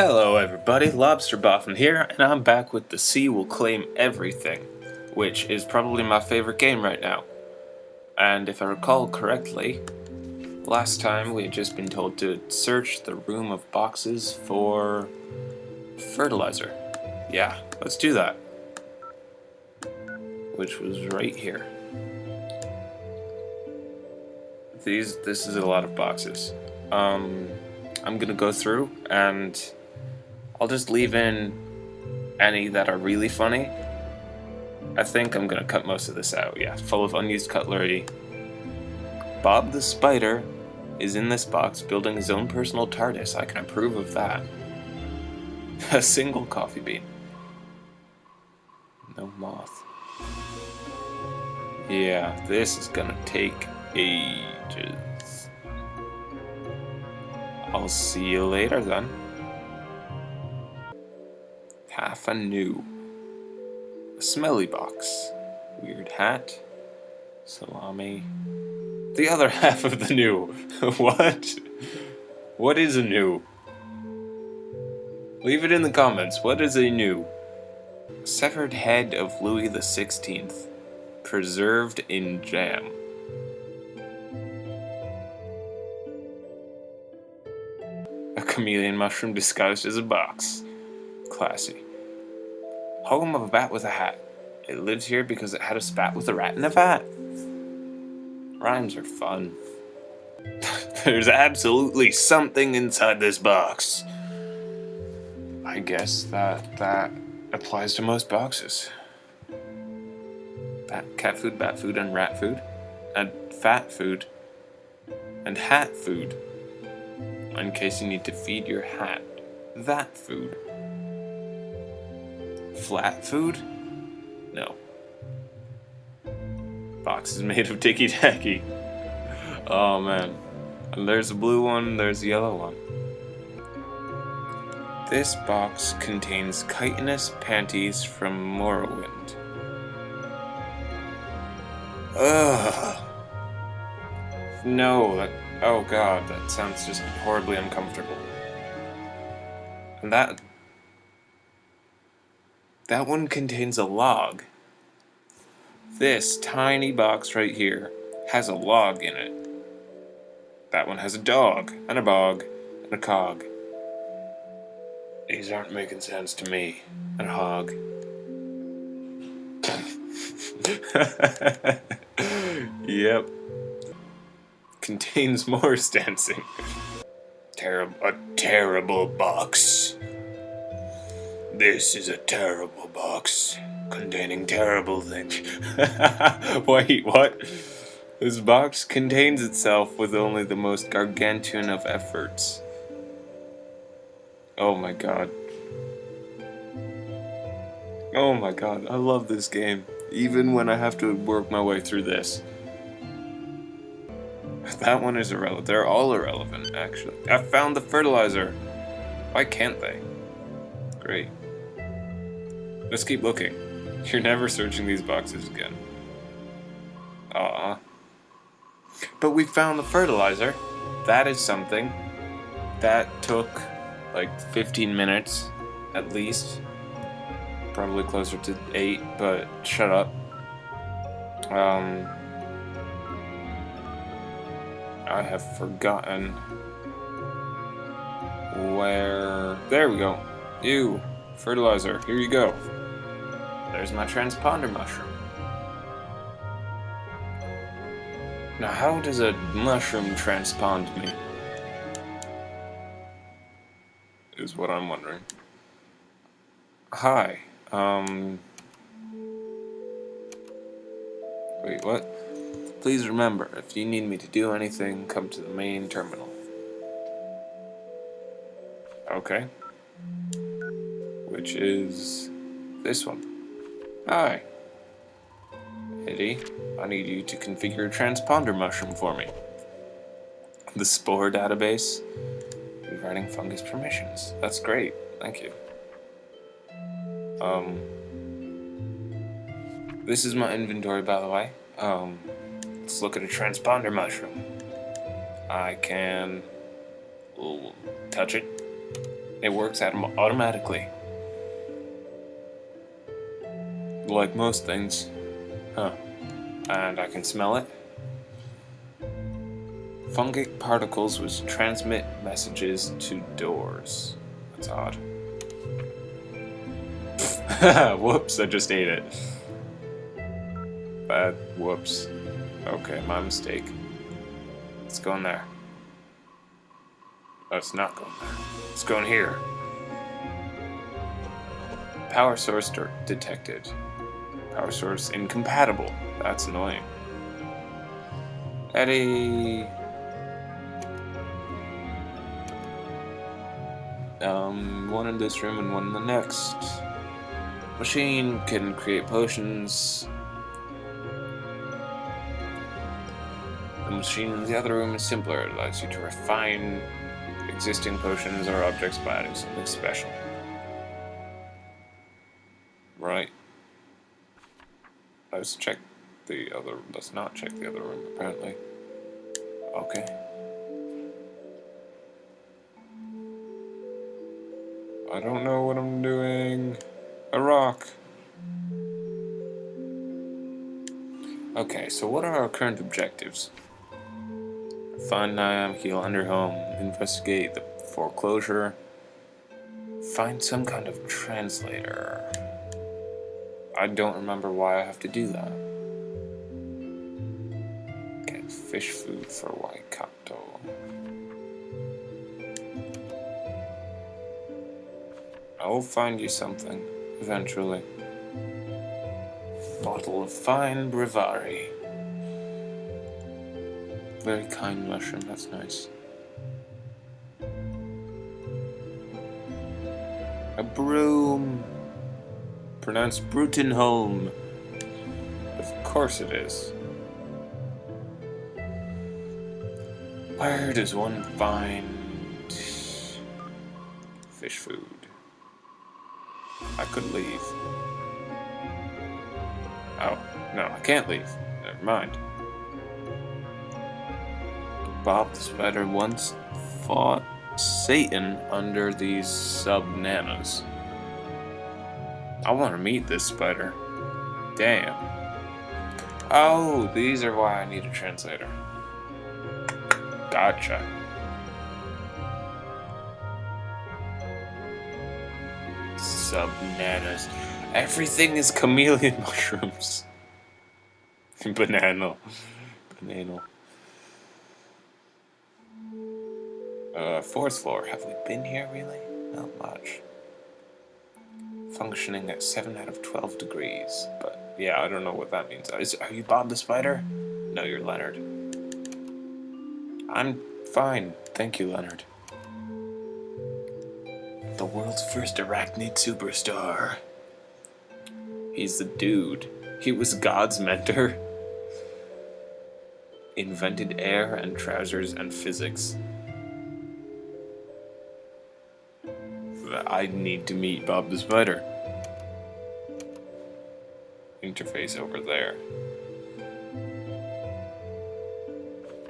Hello everybody, Lobster Boffin here, and I'm back with The Sea Will Claim Everything, which is probably my favorite game right now. And if I recall correctly, last time we had just been told to search the room of boxes for fertilizer. Yeah, let's do that. Which was right here. These, this is a lot of boxes. Um, I'm gonna go through and I'll just leave in any that are really funny. I think I'm gonna cut most of this out, yeah. Full of unused cutlery. Bob the Spider is in this box building his own personal TARDIS. I can approve of that. A single coffee bean. No moth. Yeah, this is gonna take ages. I'll see you later then. Half a new. A smelly box. Weird hat. Salami. The other half of the new. what? What is a new? Leave it in the comments. What is a new? Severed head of Louis the Sixteenth, preserved in jam. A chameleon mushroom disguised as a box. Classy. Home of a bat with a hat. It lives here because it had a spat with a rat in a vat. Rhymes are fun. There's absolutely something inside this box. I guess that that applies to most boxes. Bat, cat food, bat food, and rat food. And fat food. And hat food. In case you need to feed your hat. That food. Flat food? No. Box is made of ticky tacky. Oh man. And there's a blue one, there's a yellow one. This box contains chitinous panties from Morrowind. Ugh. No, that. Oh god, that sounds just horribly uncomfortable. And that. That one contains a log. This tiny box right here has a log in it. That one has a dog, and a bog, and a cog. These aren't making sense to me. And a hog. yep. Contains Morris dancing. Terrible. A terrible box. This is a terrible box. Containing terrible things. Wait, what? This box contains itself with only the most gargantuan of efforts. Oh my god. Oh my god, I love this game. Even when I have to work my way through this. That one is irrelevant. They're all irrelevant, actually. I found the fertilizer. Why can't they? Great. Let's keep looking. You're never searching these boxes again. Aw. But we found the fertilizer. That is something. That took like 15 minutes at least. Probably closer to 8, but shut up. Um, I have forgotten where... There we go. Ew. Fertilizer. Here you go. There's my transponder mushroom. Now how does a mushroom transpond me? Is what I'm wondering. Hi. Um... Wait, what? Please remember, if you need me to do anything, come to the main terminal. Okay. Which is this one. Hi. Eddie, I need you to configure a transponder mushroom for me. The Spore database. Rewriting fungus permissions. That's great. Thank you. Um, this is my inventory, by the way. Um, let's look at a transponder mushroom. I can touch it. It works autom automatically. Like most things. Huh. And I can smell it. Fungic particles which transmit messages to doors. That's odd. Whoops, I just ate it. Bad. Whoops. Okay, my mistake. Let's go in there. Oh, it's not going there. It's going here. Power source detected. Power source incompatible. That's annoying. Eddie. Um, one in this room and one in the next. Machine can create potions. The machine in the other room is simpler. It allows you to refine existing potions or objects by adding something special. Let's check the other... Let's not check the other room, apparently. Okay. I don't know what I'm doing. A rock. Okay, so what are our current objectives? Find Niam, heal Underhome, investigate the foreclosure, find some kind of translator. I don't remember why I have to do that. Get fish food for Waikato. I will find you something eventually. Bottle of fine Brevari. Very kind mushroom, that's nice. A broom. Pronounced Brutenholm. Of course it is. Where does one find fish food? I could leave. Oh, no, I can't leave. Never mind. Bob the Spider once fought Satan under these sub-nanas. I want to meet this spider. Damn. Oh, these are why I need a translator. Gotcha. Sub-nanas. Everything is chameleon mushrooms. Banana. Banana. Uh, fourth floor. Have we been here, really? Not much. Functioning at 7 out of 12 degrees. But, yeah, I don't know what that means. Is, are you Bob the Spider? No, you're Leonard. I'm fine. Thank you, Leonard. The world's first arachnid superstar. He's the dude. He was God's mentor. Invented air and trousers and physics. I need to meet Bob the Spider. Interface over there.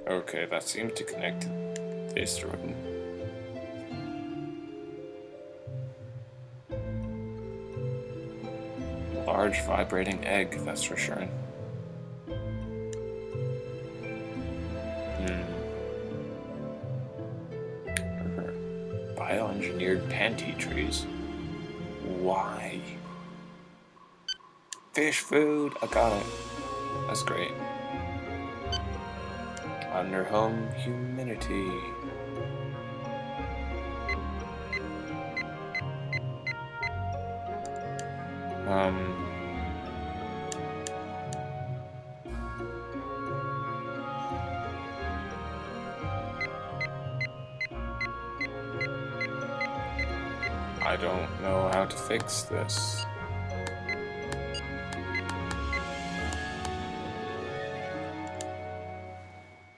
Okay, that seems to connect to this room. Large vibrating egg, that's for sure. Bioengineered panty trees. Why? Fish food! I got it. That's great. Under home humidity. Um, fix this.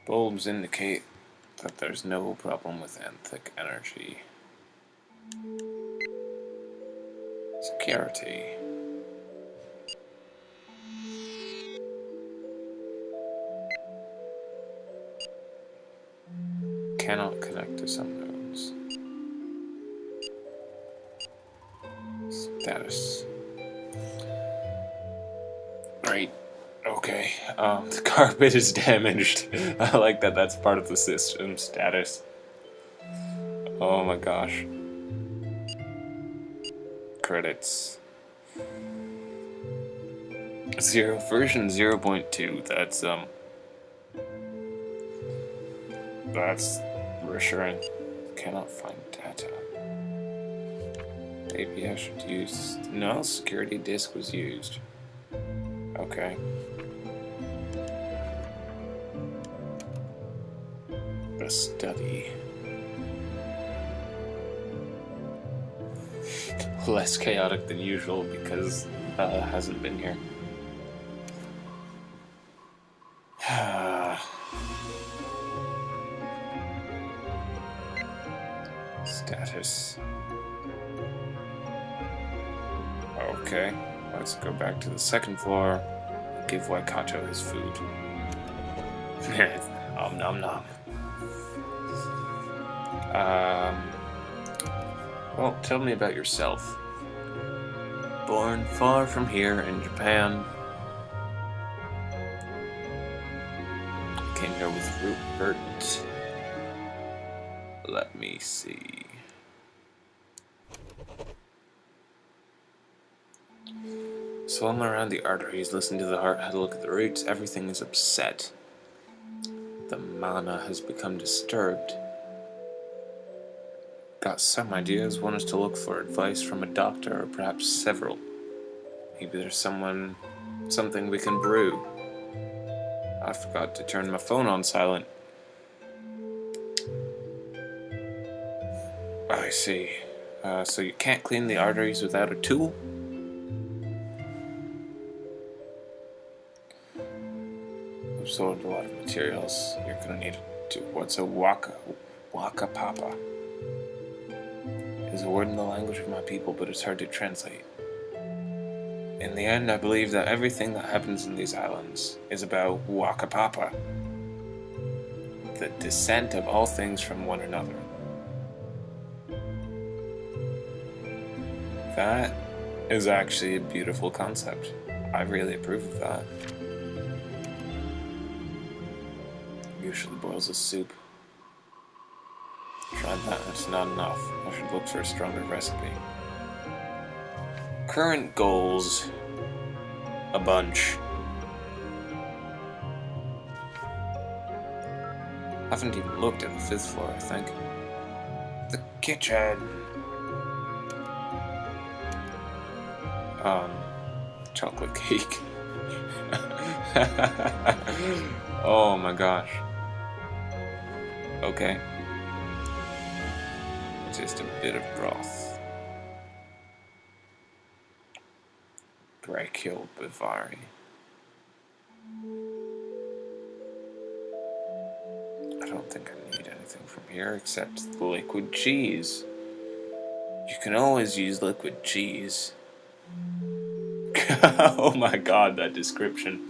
Bulbs indicate that there's no problem with anthic energy. Security. Cannot connect to some Status. Great. Okay. Um, the carpet is damaged. I like that that's part of the system status. Oh my gosh. Credits. Zero version 0.2. That's um that's reassuring. Cannot find data. Maybe I should use no security disk was used. Okay. The study. Less chaotic than usual because Bella hasn't been here. The second floor. Give Waikato his food. om nom nom. Um. Well, tell me about yourself. Born far from here in Japan. Came here with Rupert. Let me see. Swim around the arteries, listen to the heart, had a look at the roots, everything is upset. The mana has become disturbed. Got some ideas, one is to look for advice from a doctor or perhaps several. Maybe there's someone, something we can brew. I forgot to turn my phone on silent. I see. Uh, so you can't clean the arteries without a tool? Absorbed a lot of materials. You're gonna need to. What's a waka? Whakapapa? Is a word in the language of my people, but it's hard to translate. In the end, I believe that everything that happens in these islands is about whakapapa, the descent of all things from one another. That is actually a beautiful concept. I really approve of that. Usually boils a soup. Tried that, it's not enough. I should look for a stronger recipe. Current goals. A bunch. Haven't even looked at the fifth floor, I think. The kitchen. Um, chocolate cake. oh my gosh. Okay. Just a bit of broth. Brachial Bivari. I don't think I need anything from here except the liquid cheese. You can always use liquid cheese. oh my god, that description.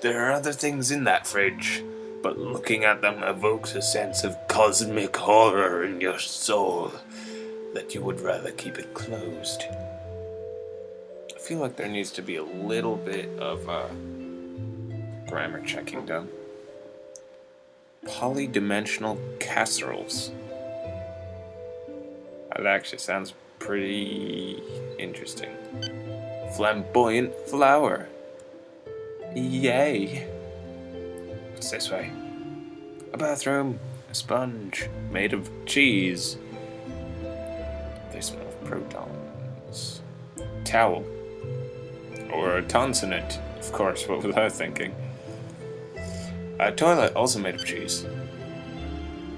There are other things in that fridge, but looking at them evokes a sense of cosmic horror in your soul that you would rather keep it closed. I feel like there needs to be a little bit of uh, grammar checking done. Polydimensional casseroles. That actually sounds pretty interesting. Flamboyant flower. Yay. What's this way? A bathroom. A sponge. Made of cheese. They smell of protons. Towel. Or a tonsonate. Of course, what was I thinking? A toilet also made of cheese.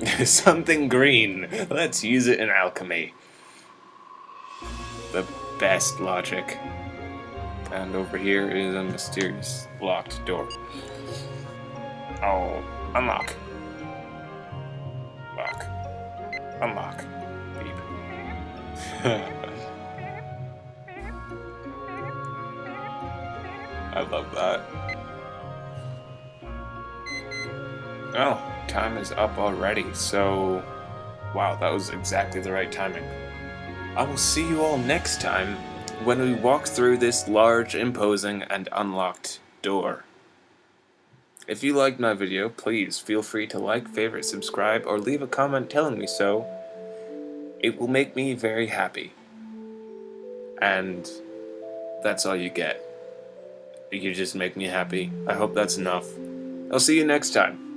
Something green. Let's use it in alchemy. The best logic. And over here is a mysterious locked door. Oh, unlock. Lock. Unlock. Beep. I love that. Oh, time is up already, so... Wow, that was exactly the right timing. I will see you all next time when we walk through this large, imposing, and unlocked door. If you liked my video, please feel free to like, favorite, subscribe, or leave a comment telling me so. It will make me very happy. And that's all you get. You just make me happy. I hope that's enough. I'll see you next time.